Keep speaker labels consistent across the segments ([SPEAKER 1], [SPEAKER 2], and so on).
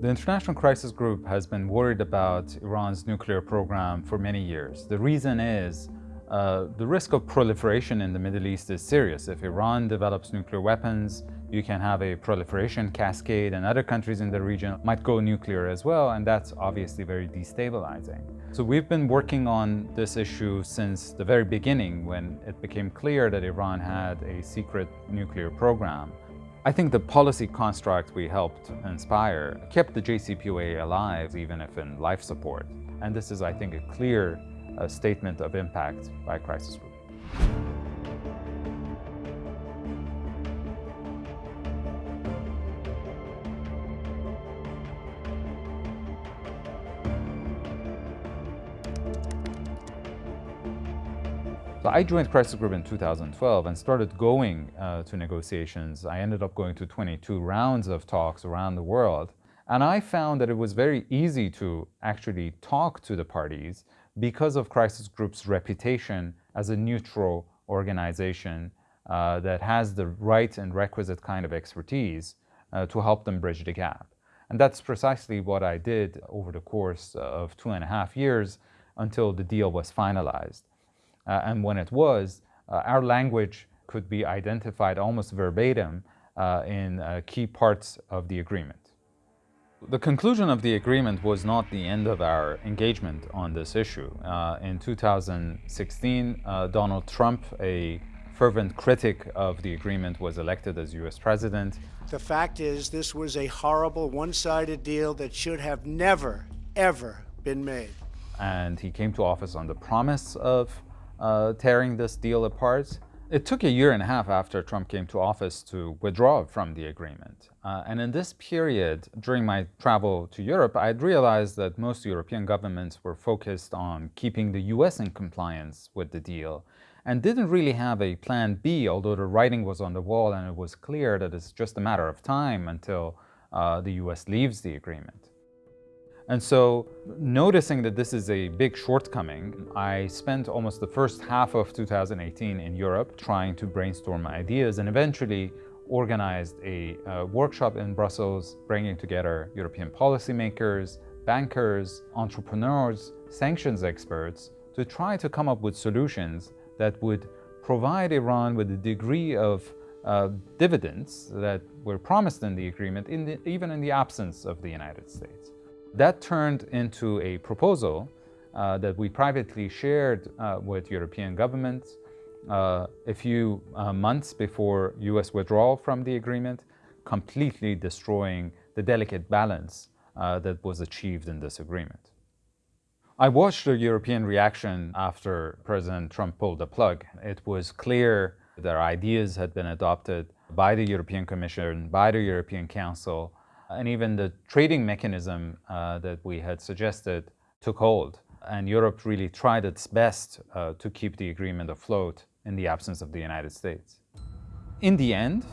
[SPEAKER 1] The International Crisis Group has been worried about Iran's nuclear program for many years. The reason is uh, the risk of proliferation in the Middle East is serious. If Iran develops nuclear weapons, you can have a proliferation cascade and other countries in the region might go nuclear as well, and that's obviously very destabilizing. So we've been working on this issue since the very beginning when it became clear that Iran had a secret nuclear program. I think the policy construct we helped inspire kept the JCPOA alive even if in life support. And this is, I think, a clear a statement of impact by Crisis So I joined Crisis Group in 2012 and started going uh, to negotiations. I ended up going to 22 rounds of talks around the world. And I found that it was very easy to actually talk to the parties because of Crisis Group's reputation as a neutral organization uh, that has the right and requisite kind of expertise uh, to help them bridge the gap. And that's precisely what I did over the course of two and a half years until the deal was finalized. Uh, and when it was, uh, our language could be identified almost verbatim uh, in uh, key parts of the agreement. The conclusion of the agreement was not the end of our engagement on this issue. Uh, in 2016, uh, Donald Trump, a fervent critic of the agreement, was elected as U.S. president.
[SPEAKER 2] The fact is, this was a horrible, one-sided deal that should have never, ever been made.
[SPEAKER 1] And he came to office on the promise of uh, tearing this deal apart. It took a year and a half after Trump came to office to withdraw from the agreement. Uh, and in this period, during my travel to Europe, I had realized that most European governments were focused on keeping the US in compliance with the deal and didn't really have a plan B, although the writing was on the wall and it was clear that it's just a matter of time until uh, the US leaves the agreement. And so noticing that this is a big shortcoming, I spent almost the first half of 2018 in Europe trying to brainstorm ideas and eventually organized a uh, workshop in Brussels bringing together European policymakers, bankers, entrepreneurs, sanctions experts to try to come up with solutions that would provide Iran with a degree of uh, dividends that were promised in the agreement, in the, even in the absence of the United States. That turned into a proposal uh, that we privately shared uh, with European governments uh, a few uh, months before US withdrawal from the agreement, completely destroying the delicate balance uh, that was achieved in this agreement. I watched the European reaction after President Trump pulled the plug. It was clear their ideas had been adopted by the European Commission, by the European Council, and even the trading mechanism uh, that we had suggested took hold. And Europe really tried its best uh, to keep the agreement afloat in the absence of the United States. In the end,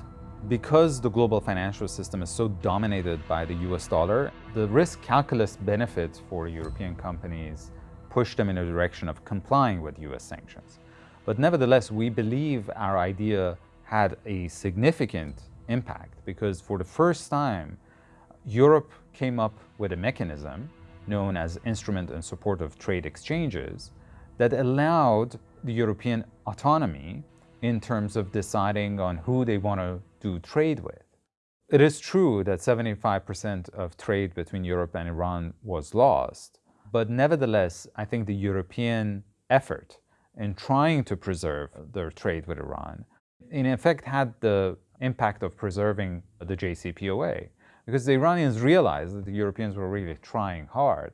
[SPEAKER 1] because the global financial system is so dominated by the US dollar, the risk calculus benefits for European companies push them in a direction of complying with US sanctions. But nevertheless, we believe our idea had a significant impact because for the first time, Europe came up with a mechanism known as Instrument in Support of Trade Exchanges that allowed the European autonomy in terms of deciding on who they want to do trade with. It is true that 75% of trade between Europe and Iran was lost, but nevertheless, I think the European effort in trying to preserve their trade with Iran in effect had the impact of preserving the JCPOA because the Iranians realized that the Europeans were really trying hard.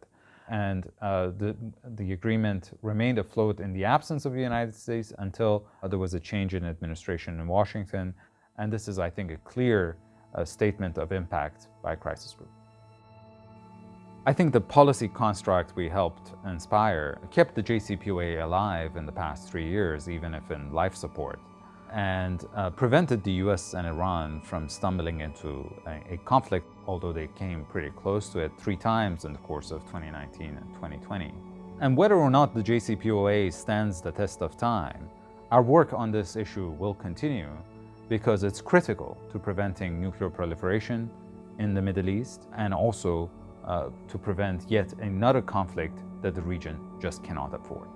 [SPEAKER 1] And uh, the, the agreement remained afloat in the absence of the United States until uh, there was a change in administration in Washington. And this is, I think, a clear uh, statement of impact by Crisis Group. I think the policy construct we helped inspire kept the JCPOA alive in the past three years, even if in life support and uh, prevented the US and Iran from stumbling into a, a, conflict, although they came pretty close to it three times in the course of 2019 and 2020. And whether or not the JCPOA stands the test of time, our work on this issue will continue because it's critical to preventing nuclear proliferation in the Middle East and also uh, to prevent yet another conflict that the region just cannot afford.